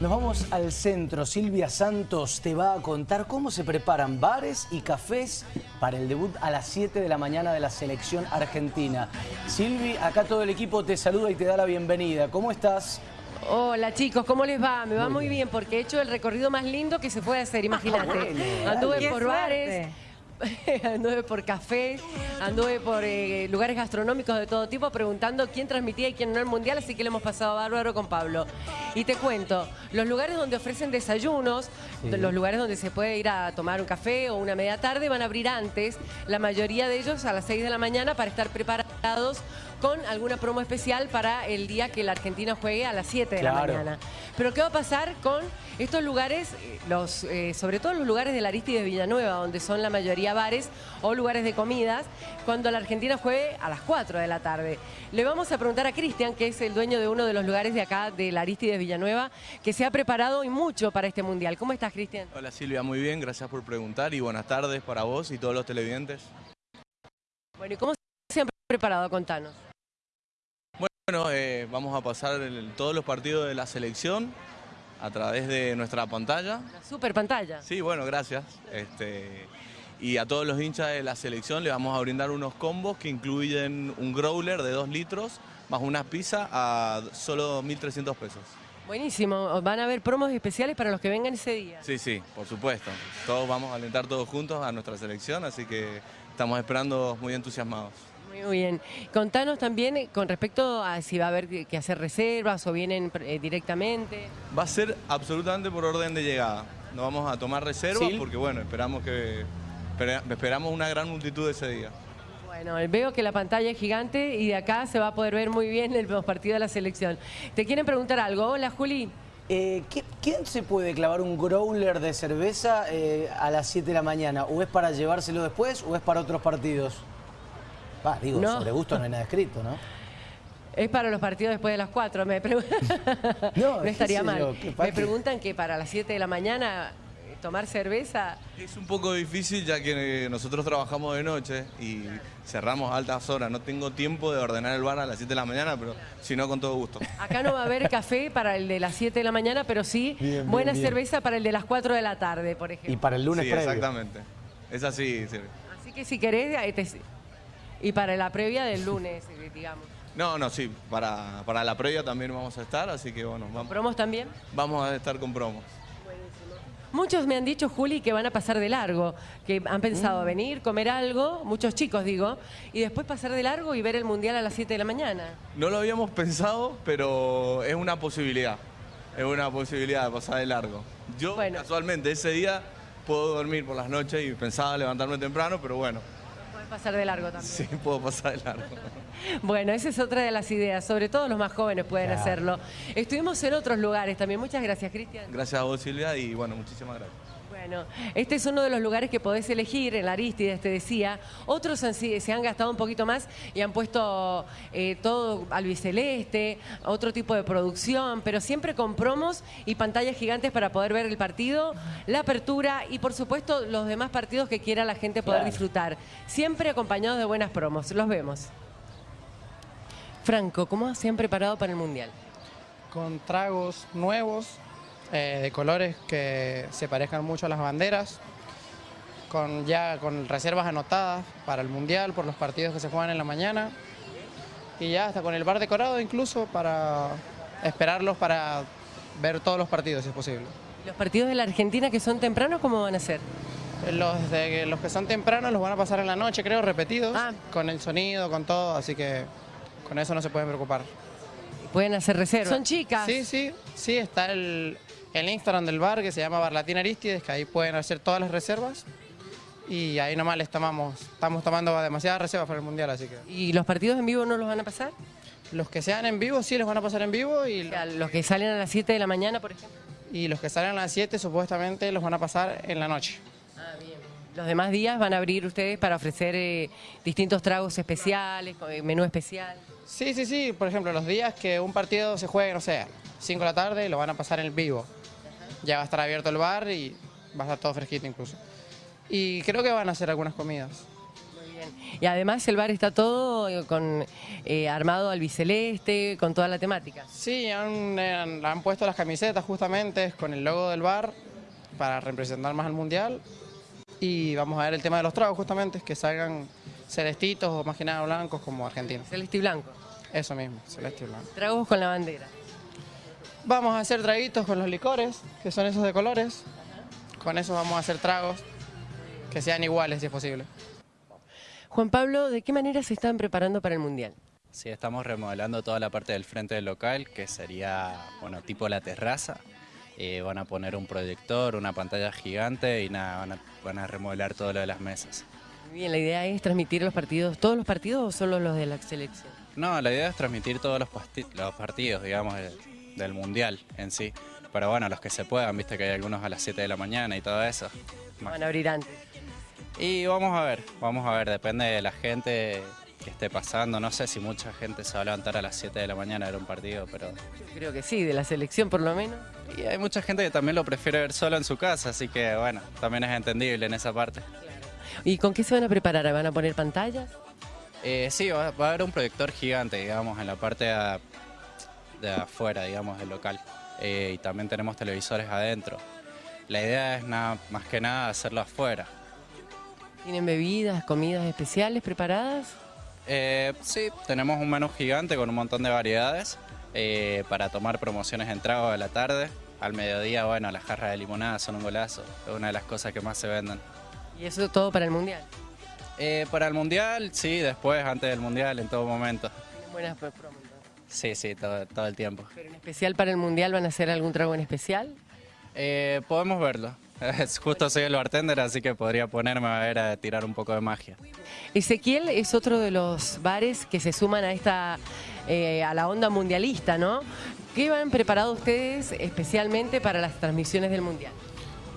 Nos vamos al centro. Silvia Santos te va a contar cómo se preparan bares y cafés para el debut a las 7 de la mañana de la selección argentina. Silvi, acá todo el equipo te saluda y te da la bienvenida. ¿Cómo estás? Hola chicos, ¿cómo les va? Me va muy bien porque he hecho el recorrido más lindo que se puede hacer, imagínate. Anduve por bares, anduve por cafés, anduve por eh, lugares gastronómicos de todo tipo preguntando quién transmitía y quién no el Mundial, así que le hemos pasado bárbaro con Pablo. Y te cuento, los lugares donde ofrecen desayunos, los lugares donde se puede ir a tomar un café o una media tarde van a abrir antes, la mayoría de ellos a las 6 de la mañana para estar preparados con alguna promo especial para el día que la Argentina juegue a las 7 de la mañana. Pero ¿qué va a pasar con estos lugares, los, eh, sobre todo los lugares de la Aristide de Villanueva, donde son la mayoría bares o lugares de comidas, cuando la Argentina juegue a las 4 de la tarde? Le vamos a preguntar a Cristian, que es el dueño de uno de los lugares de acá, de la Aristide de Villanueva, que se ha preparado y mucho para este Mundial. ¿Cómo estás, Cristian? Hola Silvia, muy bien, gracias por preguntar y buenas tardes para vos y todos los televidentes. Bueno, ¿y cómo se han preparado? Contanos. Bueno, eh, vamos a pasar todos los partidos de la selección a través de nuestra pantalla. La super pantalla. Sí, bueno, gracias. Este, y a todos los hinchas de la selección le vamos a brindar unos combos que incluyen un growler de 2 litros más una pizza a solo 1.300 pesos. Buenísimo. ¿Van a haber promos especiales para los que vengan ese día? Sí, sí, por supuesto. Todos vamos a alentar todos juntos a nuestra selección, así que estamos esperando muy entusiasmados. Muy bien. Contanos también eh, con respecto a si va a haber que hacer reservas o vienen eh, directamente. Va a ser absolutamente por orden de llegada. No vamos a tomar reservas porque bueno, esperamos que esperamos una gran multitud ese día. Bueno, veo que la pantalla es gigante y de acá se va a poder ver muy bien el partido de la selección. ¿Te quieren preguntar algo? Hola, Juli. Eh, ¿Quién se puede clavar un growler de cerveza a las 7 de la mañana? ¿O es para llevárselo después o es para otros partidos? Digo, sobre gusto no hay nada escrito, ¿no? Es para los partidos después de las 4, me no, estaría mal. me preguntan que para las 7 de la mañana eh, tomar cerveza. Es un poco difícil ya que nosotros trabajamos de noche y cerramos a altas horas. No tengo tiempo de ordenar el bar a las 7 de la mañana, pero si no, con todo gusto. Acá no va a haber café para el de las 7 de la mañana, pero sí buena cerveza para el de las 4 de la tarde, por ejemplo. Y para el lunes sí, exactamente. Es así, Así que si querés, y para la previa del lunes, eh, digamos. No, no, sí, para, para la previa también vamos a estar, así que bueno. Vamos, ¿Promos también? Vamos a estar con promos. Muchos me han dicho, Juli, que van a pasar de largo, que han pensado mm. venir, comer algo, muchos chicos digo, y después pasar de largo y ver el Mundial a las 7 de la mañana. No lo habíamos pensado, pero es una posibilidad. Es una posibilidad de pasar de largo. Yo casualmente ese día puedo dormir por las noches y pensaba levantarme temprano, pero bueno, pasar de largo también. Sí, puedo pasar de largo. bueno, esa es otra de las ideas, sobre todo los más jóvenes pueden hacerlo. Estuvimos en otros lugares también. Muchas gracias, Cristian. Gracias a vos, Silvia, y bueno, muchísimas gracias. Bueno, este es uno de los lugares que podés elegir en la Aristides, te decía. Otros se han gastado un poquito más y han puesto eh, todo albiceleste, otro tipo de producción, pero siempre con promos y pantallas gigantes para poder ver el partido, la apertura y por supuesto los demás partidos que quiera la gente poder disfrutar. Siempre acompañados de buenas promos. Los vemos. Franco, ¿cómo se han preparado para el Mundial? Con tragos nuevos, eh, de colores que se parezcan mucho a las banderas, con ya con reservas anotadas para el Mundial, por los partidos que se juegan en la mañana, y ya hasta con el bar decorado incluso para esperarlos para ver todos los partidos si es posible. ¿Los partidos de la Argentina que son tempranos cómo van a ser? Los, de, los que son tempranos los van a pasar en la noche, creo, repetidos, ah. con el sonido, con todo, así que con eso no se pueden preocupar. Pueden hacer reservas. ¿Son chicas? Sí, sí, sí, está el, el Instagram del bar que se llama Bar Latina Aristides, que ahí pueden hacer todas las reservas. Y ahí nomás les tomamos, estamos tomando demasiadas reservas para el Mundial, así que... ¿Y los partidos en vivo no los van a pasar? Los que sean en vivo sí los van a pasar en vivo y... los que salen a las 7 de la mañana, por ejemplo. Y los que salen a las 7 supuestamente los van a pasar en la noche. Ah, bien. Los demás días van a abrir ustedes para ofrecer eh, distintos tragos especiales, eh, menú especial. Sí, sí, sí. Por ejemplo, los días que un partido se juegue, no sé, 5 de la tarde, lo van a pasar en el vivo ya va a estar abierto el bar y va a estar todo fresquito incluso. Y creo que van a hacer algunas comidas. Muy bien. Y además el bar está todo eh, con eh, armado albiceleste, con toda la temática. Sí, han, han- han puesto las camisetas justamente con el logo del bar para representar más al mundial. Y vamos a ver el tema de los tragos justamente, que salgan celestitos o más que nada blancos como argentinos. Celeste y blanco. Eso mismo, celeste y blanco. Tragos con la bandera. Vamos a hacer traguitos con los licores, que son esos de colores. Con eso vamos a hacer tragos que sean iguales si es posible. Juan Pablo, ¿de qué manera se están preparando para el Mundial? Sí, estamos remodelando toda la parte del frente del local, que sería, bueno, tipo la terraza. Eh, van a poner un proyector, una pantalla gigante y nada, van a, van a remodelar todo lo de las mesas. Muy bien, la idea es transmitir los partidos, ¿todos los partidos o solo los de la selección? No, la idea es transmitir todos los partidos, digamos, del, del Mundial en sí. Pero bueno, los que se puedan, viste que hay algunos a las 7 de la mañana y todo eso. Van a abrir antes. Y vamos a ver, vamos a ver, depende de la gente que esté pasando. No sé si mucha gente se va a levantar a las 7 de la mañana a ver un partido, pero Yo creo que sí, de la selección por lo menos. Y hay mucha gente que también lo prefiere ver solo en su casa, así que bueno, también es entendible en esa parte. ¿Y con qué se van a preparar? ¿Van a poner pantallas? Eh, sí, va, va a haber un proyector gigante, digamos, en la parte de, de afuera, digamos, del local. Eh, y también tenemos televisores adentro. La idea es nada, más que nada hacerlo afuera. ¿Tienen bebidas, comidas especiales preparadas? Eh, sí, tenemos un menú gigante con un montón de variedades eh, para tomar promociones en trago de la tarde. Al mediodía, bueno, las jarras de limonada son un golazo, es una de las cosas que más se venden. Y eso todo para el Mundial. Eh, para el mundial, sí, después, antes del mundial, en todo momento. Buenas pro- promos. Sí, sí, todo, todo el tiempo. Pero en especial para el Mundial van a hacer algún trago en especial. Eh, podemos verlo. Es Justo soy el bartender, así que podría ponerme a ver a tirar un poco de magia. Ezequiel es otro de los bares que se suman a esta eh, a la onda mundialista, ¿no? ¿Qué han preparado ustedes especialmente para las transmisiones del Mundial?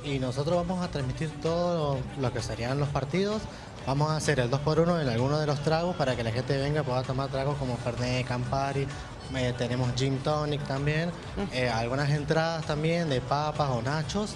Y nosotros vamos a transmitir todo lo que serían los partidos. Vamos a hacer el 2x1 en alguno de los tragos para que la gente venga pueda tomar tragos como Fernet, Campari. eh, tenemos Gin Tonic también. eh, algunas entradas también de papas o nachos.